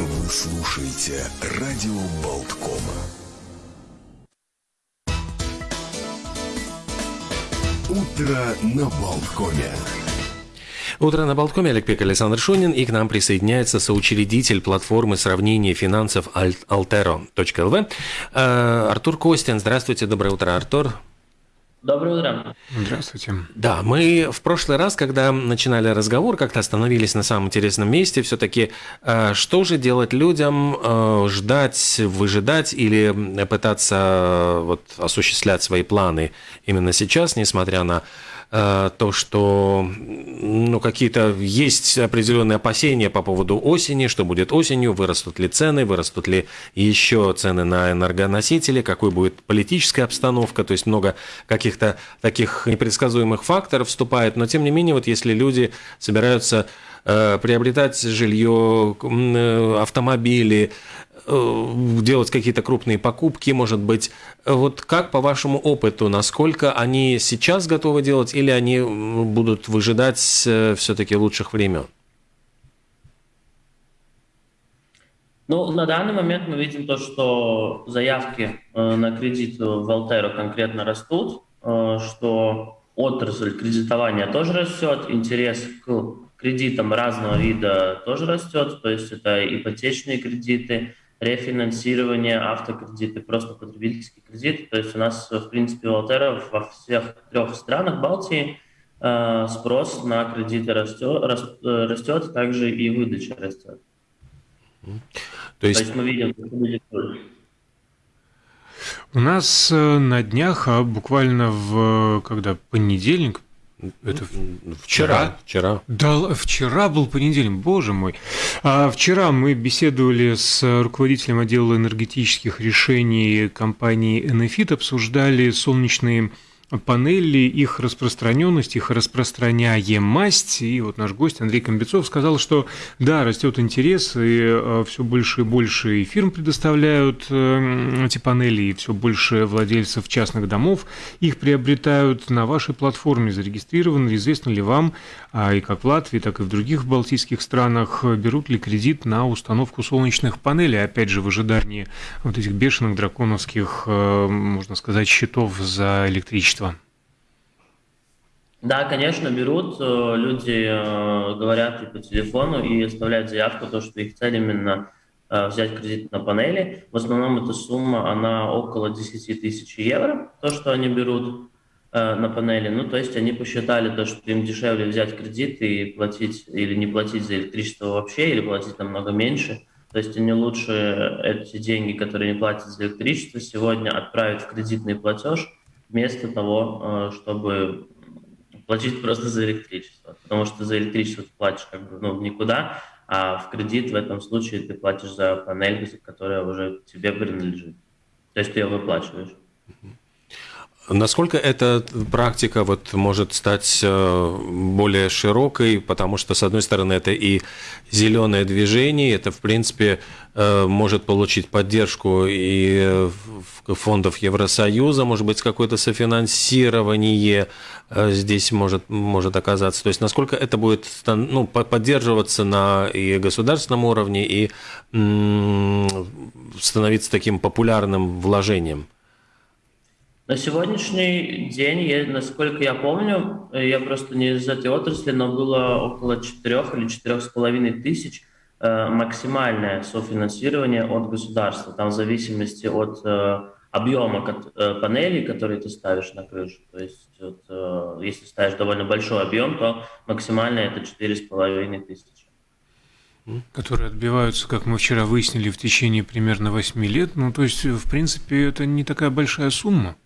Вы слушаете радио Болткома. Утро на Болткоме. Утро на Болткоме, Олег Пек, Александр Шунин, и к нам присоединяется соучредитель платформы сравнения финансов altero.lv э, Артур Костин. Здравствуйте, доброе утро, Артур. Доброе утро. Здравствуйте. Да, мы в прошлый раз, когда начинали разговор, как-то остановились на самом интересном месте. Все-таки, э, что же делать людям? Э, ждать, выжидать или пытаться э, вот, осуществлять свои планы именно сейчас, несмотря на то, что ну, какие-то есть определенные опасения по поводу осени, что будет осенью, вырастут ли цены, вырастут ли еще цены на энергоносители, какой будет политическая обстановка, то есть много каких-то таких непредсказуемых факторов вступает, но тем не менее, вот если люди собираются э, приобретать жилье, э, автомобили, Э, делать какие-то крупные покупки, может быть. Вот как по вашему опыту, насколько они сейчас готовы делать или они будут выжидать э, все-таки лучших времен? Ну, на данный момент мы видим то, что заявки э, на кредит в Алтеро конкретно растут, что отрасль кредитования тоже растет, интерес к кредитам разного вида тоже растет, то есть это ипотечные кредиты, рефинансирование, автокредиты, просто потребительский кредит. То есть у нас, в принципе, у Алтера во всех трех странах Балтии э, спрос на кредиты растет, э, растет, также и выдача растет. То есть, То есть мы видим, что будет у нас э, на днях, а буквально в когда понедельник, это вчера. Вчера. Да, вчера был понедельник, боже мой. А вчера мы беседовали с руководителем отдела энергетических решений компании Enefit, обсуждали солнечные панели, их распространенность, их распространяемость. И вот наш гость Андрей Комбецов сказал, что да, растет интерес, и э, все больше и больше и фирм предоставляют э, эти панели, и все больше владельцев частных домов их приобретают на вашей платформе, зарегистрированы. Известно ли вам, и как в Латвии, так и в других балтийских странах, берут ли кредит на установку солнечных панелей, опять же, в ожидании вот этих бешеных драконовских, э, можно сказать, счетов за электричество? Количество? Да, конечно, берут. Э, люди э, говорят и по телефону и оставляют заявку, то, что их цель именно э, взять кредит на панели. В основном эта сумма, она около 10 тысяч евро, то, что они берут на панели. Ну, то есть они посчитали то, что им дешевле взять кредит и платить или не платить за электричество вообще, или платить намного меньше. То есть они лучше эти деньги, которые не платят за электричество, сегодня отправить в кредитный платеж – вместо того, э, чтобы платить просто за электричество. Потому что за электричество ты платишь как бы ну, никуда, а в кредит в этом случае ты платишь за панель, которая уже тебе принадлежит. То есть ты ее выплачиваешь. Насколько эта практика вот может стать э, более широкой, потому что, с одной стороны, это и зеленое движение, это, в принципе, э, может получить поддержку и фондов Евросоюза, может быть, какое-то софинансирование э, здесь может, может оказаться. То есть, насколько это будет ну, поддерживаться на и государственном уровне, и становиться таким популярным вложением? На сегодняшний день, я, насколько я помню, я просто не из этой отрасли, но было около 4 или 4,5 тысяч э, максимальное софинансирование от государства, там в зависимости от э, объема э, панелей, которые ты ставишь на крышу. То есть вот, э, если ставишь довольно большой объем, то максимальное это 4,5 тысячи. Которые отбиваются, как мы вчера выяснили, в течение примерно 8 лет. Ну, то есть, в принципе, это не такая большая сумма.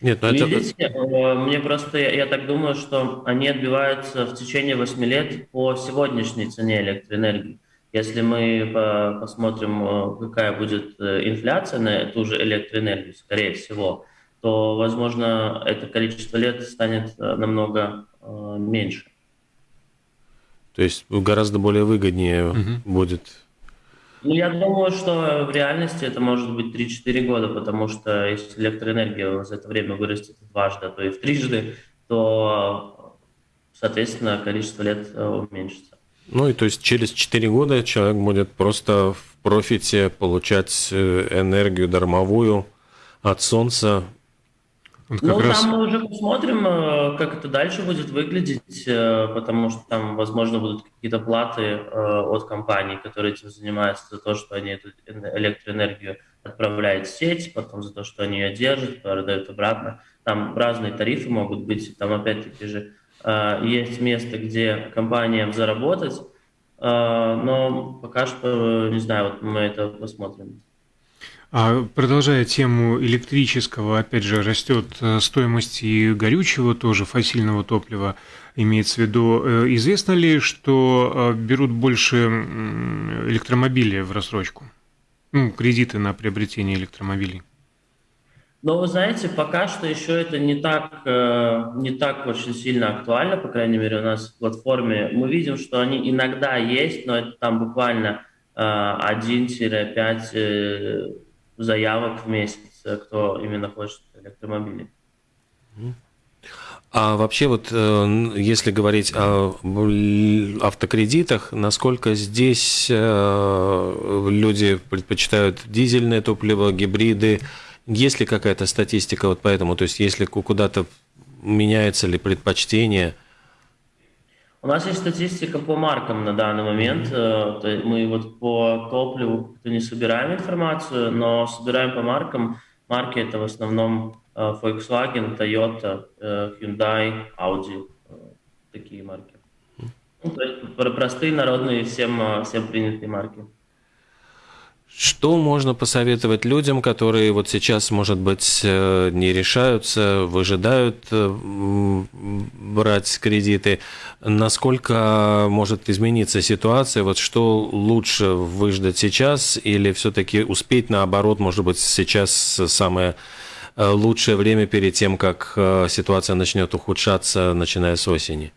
Нет, ну это... Видите, э, мне просто, я, я так думаю, что они отбиваются в течение 8 лет по сегодняшней цене электроэнергии. Если мы по, посмотрим, э, какая будет э, инфляция на ту же электроэнергию, скорее всего, то, возможно, это количество лет станет намного э, меньше. То есть гораздо более выгоднее угу. будет ну, я думаю, что в реальности это может быть 3-4 года, потому что если электроэнергия за это время вырастет дважды, а то и в трижды, то соответственно, количество лет уменьшится. Ну и то есть через 4 года человек будет просто в профите получать энергию дармовую от солнца вот ну, раз... там мы уже посмотрим, э, как это дальше будет выглядеть, э, потому что там, возможно, будут какие-то платы э, от компаний, которые этим занимаются, за то, что они эту электроэнергию отправляют в сеть, потом за то, что они ее держат, продают обратно. Там разные тарифы могут быть, там опять-таки же есть место, где компаниям заработать, но пока что, не знаю, вот мы это посмотрим. А продолжая тему электрического, опять же, растет э, стоимость и горючего, тоже фасильного топлива имеется в виду. Э, известно ли, что э, берут больше электромобилей в рассрочку? Ну, кредиты на приобретение электромобилей. Но вы знаете, пока что еще это не так, не так очень сильно актуально, по крайней мере, у нас в платформе. Мы видим, что они иногда есть, но это там буквально 1-5 заявок в месяц, э, кто именно хочет электромобили. А вообще вот, э, если говорить о автокредитах, насколько здесь э, люди предпочитают дизельное топливо, гибриды? Есть ли какая-то статистика вот поэтому? То есть если куда-то меняется ли предпочтение – у нас есть статистика по маркам на данный момент. Э, мы вот по топливу не собираем информацию, но собираем по маркам. Марки это в основном э, Volkswagen, Toyota, э, Hyundai, Audi. Такие марки. Ну, то есть простые, народные, всем, всем принятые марки. Что можно посоветовать людям, которые вот сейчас, может быть, не решаются, выжидают брать кредиты? Насколько может измениться ситуация? Вот что лучше выждать сейчас или все-таки успеть наоборот, может быть, сейчас самое э, лучшее время перед тем, как ситуация начнет ухудшаться, начиная с осени?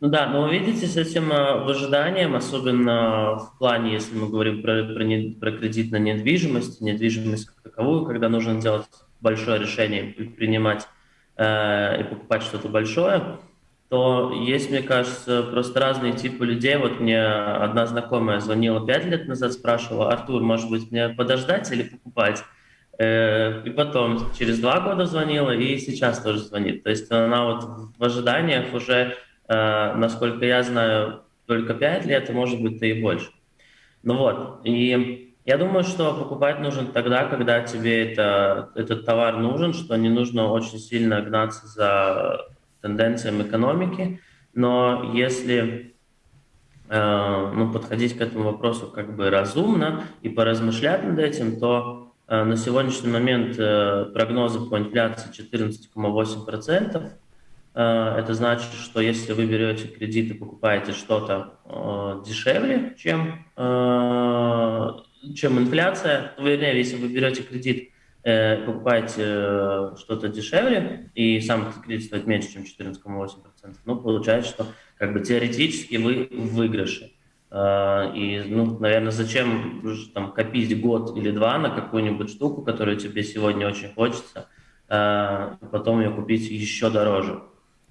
Ну да, но видите, с этим э, выжиданием, особенно в плане, если мы говорим про, про, не, про кредит на недвижимость, недвижимость как таковую, когда нужно делать большое решение принимать э, и покупать что-то большое, то есть, мне кажется, просто разные типы людей. Вот мне одна знакомая звонила пять лет назад, спрашивала, Артур, может быть, мне подождать или покупать? Э, и потом через два года звонила, и сейчас тоже звонит. То есть она вот в ожиданиях уже Э, насколько я знаю, только 5 лет, а может быть, и больше. Ну вот, и я думаю, что покупать нужен тогда, когда тебе это, этот товар нужен, что не нужно очень сильно гнаться за тенденциями экономики, но если э, ну, подходить к этому вопросу как бы разумно и поразмышлять над этим, то э, на сегодняшний момент э, прогнозы по инфляции 14,8%, Э, это значит, что если вы берете кредит и покупаете что-то э, дешевле, чем, э, чем инфляция, вернее, если вы берете кредит, покупаете что-то дешевле, и сам кредит стоит меньше, чем 14,8%, ну, получается, что как бы теоретически вы в выигрыше. И, ну, наверное, зачем там копить год или два на какую-нибудь штуку, которую тебе сегодня очень хочется, потом ее купить еще дороже.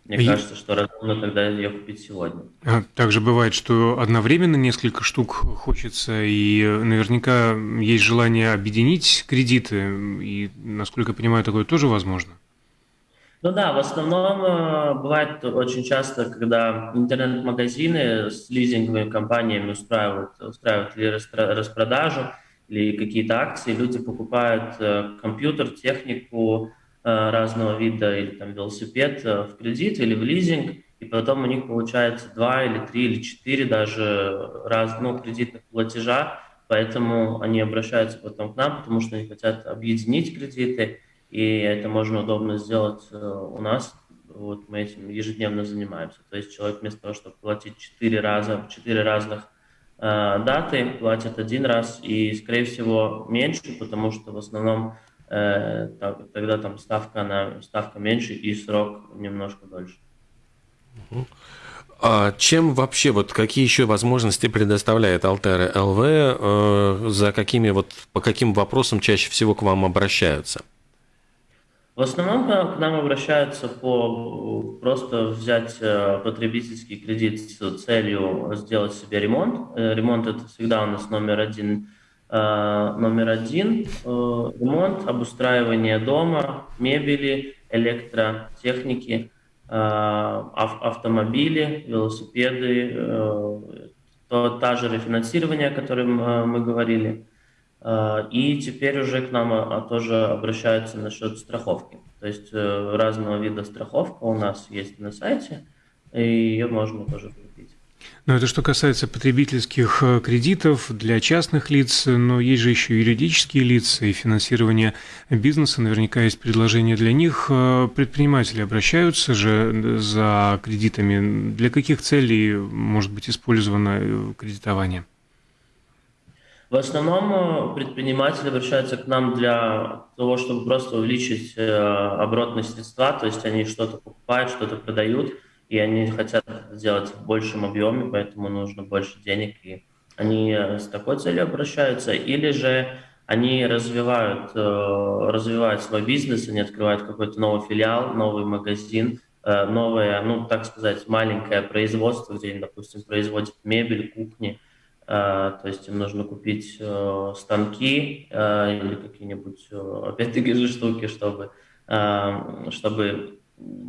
Мне и... кажется, что разумно тогда ее купить сегодня. А также бывает, что одновременно несколько штук хочется, и наверняка есть желание объединить кредиты, и, насколько я понимаю, такое тоже возможно. Ну да, в основном э, бывает очень часто, когда интернет-магазины с лизинговыми компаниями устраивают, устраивают или распродажу, или какие-то акции, люди покупают э, компьютер, технику, Э, разного вида, или там велосипед э, в кредит или в лизинг, и потом у них получается два или три или четыре даже раз, ну, кредитных платежа, поэтому они обращаются потом к нам, потому что они хотят объединить кредиты, и это можно удобно сделать э, у нас. Вот мы этим ежедневно занимаемся. То есть человек вместо того, чтобы платить четыре раза, четыре разных э, даты, платит один раз и, скорее всего, меньше, потому что в основном Э, тогда там ставка, на, ставка меньше и срок немножко дольше. А чем вообще, вот какие еще возможности предоставляет Алтера ЛВ, э, за какими вот, по каким вопросам чаще всего к вам обращаются? В основном к нам обращаются по просто взять э, потребительский кредит с целью сделать себе ремонт. Э, ремонт это всегда у нас номер один. Э, номер один ремонт, обустраивание дома, мебели, электротехники, автомобили, велосипеды, то, та же рефинансирование, о котором мы говорили – и теперь уже к нам а, тоже обращаются насчет страховки. То есть э, разного вида страховка у нас есть на сайте, и ее можно тоже. Но это что касается потребительских э, кредитов для частных лиц, но есть же еще юридические лица и финансирование бизнеса. Наверняка есть предложения для них. Э, предприниматели обращаются же за кредитами. Для каких целей может быть использовано кредитование? В основном э, предприниматели обращаются к нам для того, чтобы просто увеличить э, оборотные средства, то есть они что-то покупают, что-то продают, и они хотят сделать в большем объеме, поэтому нужно больше денег, и они э, с такой целью обращаются, или же они развивают, развивают свой бизнес, они открывают какой-то новый филиал, новый магазин, новое, ну, так сказать, маленькое производство, где они, допустим, производят мебель, кухни, Э, то есть им нужно купить э, станки э, или какие-нибудь, опять-таки же, штуки, чтобы, чтобы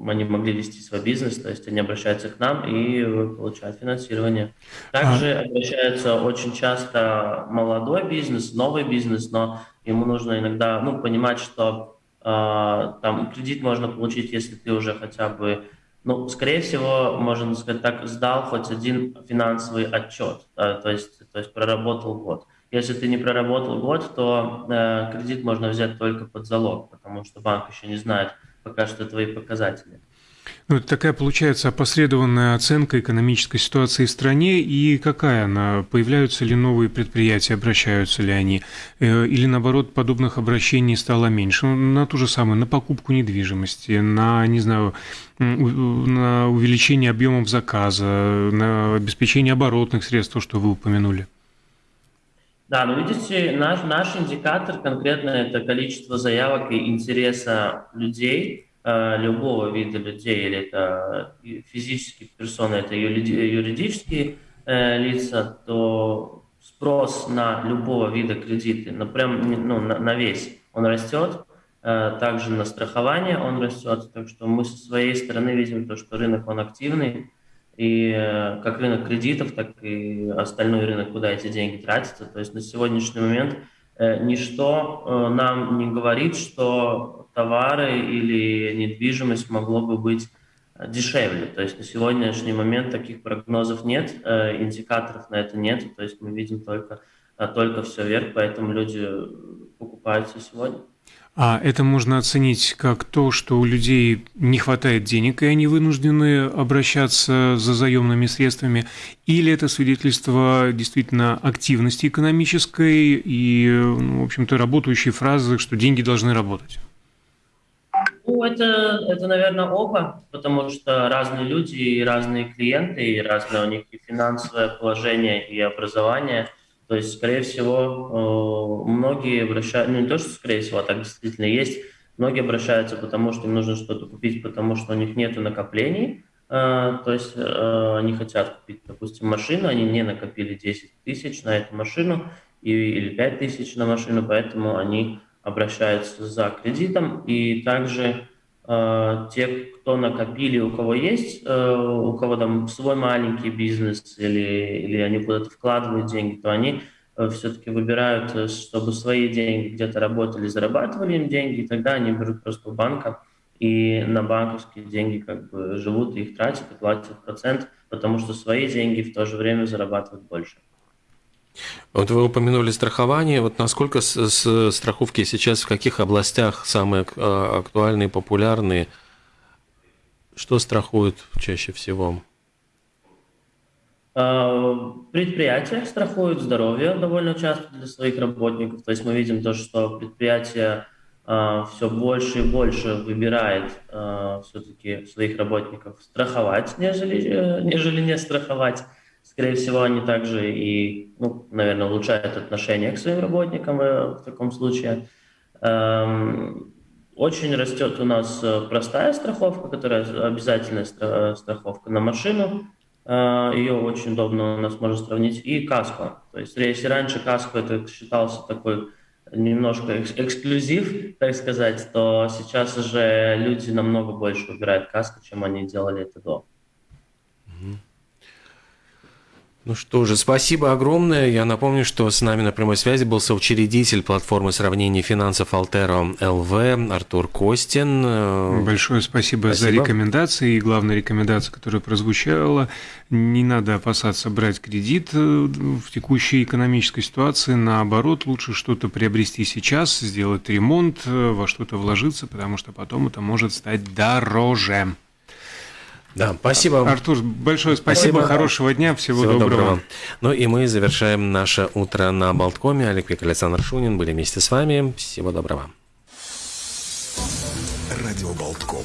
они могли вести свой бизнес, то есть они обращаются к нам и получают финансирование. Также а... обращается очень часто молодой бизнес, новый бизнес, но ему нужно иногда ну, понимать, что э, там кредит можно получить, если ты уже хотя бы ну, скорее всего, можно сказать так, сдал хоть один финансовый отчет, да, то, есть, то есть проработал год. Если ты не проработал год, то э, кредит можно взять только под залог, потому что банк еще не знает пока что твои показатели. Ну, это такая получается опосредованная оценка экономической ситуации в стране и какая она? Появляются ли новые предприятия, обращаются ли они? Э, или наоборот, подобных обращений стало меньше? Ну, на ту же самую, на покупку недвижимости, на, не знаю, на увеличение объемов заказа, на обеспечение оборотных средств, то, что вы упомянули? Да, ну видите, наш, наш индикатор конкретно это количество заявок и интереса людей – Э, любого вида людей, или это физические персоны, это юридические э, лица, то спрос на любого вида кредиты, ну, прям, ну, на, на весь, он растет, э, также на страхование он растет, так что мы со своей стороны видим то, что рынок он активный, и как рынок кредитов, так и остальной рынок, куда эти деньги тратятся. То есть на сегодняшний момент ничто нам не говорит, что товары или недвижимость могло бы быть э, дешевле. То есть на сегодняшний момент таких прогнозов нет, э, индикаторов на это нет. То есть мы видим только, э, только все вверх, поэтому люди покупаются сегодня. А это можно оценить как то, что у людей не хватает денег, и они вынуждены обращаться за заемными средствами, или это свидетельство действительно активности экономической и, ну, в общем-то, работающей фразы, что деньги должны работать? Ну, это, это, наверное, оба, потому что разные люди и разные клиенты, и разное у них и финансовое положение, и образование. То есть, скорее всего, э, многие обращаются, ну не то, что скорее всего, а так действительно есть, многие обращаются, потому что им нужно что-то купить, потому что у них нет накоплений, э, то есть э, они хотят купить, допустим, машину, они не накопили 10 тысяч на эту машину или 5 тысяч на машину, поэтому они обращаются за кредитом, и также те, кто накопили, у кого есть, э, у кого там свой маленький бизнес или, или они куда-то вкладывают деньги, то они э, все-таки выбирают, э, чтобы свои деньги где-то работали, зарабатывали им деньги, и тогда они берут просто у банка и на банковские деньги как бы живут, их тратят и платят процент, потому что свои деньги в то же время зарабатывают больше. Вот вы упомянули страхование. Вот насколько с, с страховки сейчас в каких областях самые а, актуальные, популярные? Что страхуют чаще всего? А, предприятия страхуют здоровье довольно часто для своих работников. То есть мы видим то, что предприятие а, все больше и больше выбирает все-таки своих работников страховать, нежели, э, нежели не страховать. Скорее всего, они также и, ну, наверное, улучшают отношение к своим работникам в, таком случае. Эм, Очень растет у нас простая страховка, которая обязательная страховка на машину. Ее очень удобно у нас можно сравнить. И каско. То есть если раньше каско это считался такой немножко эксклюзив, так сказать, то сейчас уже люди намного больше выбирают каско, чем они делали это до. Ну что же, спасибо огромное. Я напомню, что с нами на прямой связи был соучредитель платформы сравнения финансов Алтеро ЛВ Артур Костин. Большое спасибо, спасибо за рекомендации. И главная рекомендация, которая прозвучала, не надо опасаться брать кредит э, в текущей экономической ситуации. Наоборот, лучше что-то приобрести сейчас, сделать ремонт, э, во что-то вложиться, потому что потом это может стать дороже. Да, спасибо. Артур, большое спасибо, спасибо. хорошего дня, всего, всего доброго. доброго. Ну и мы завершаем наше утро на Болткоме. Олег Пик, Александр Шунин были вместе с вами. Всего доброго. Радио Болтком.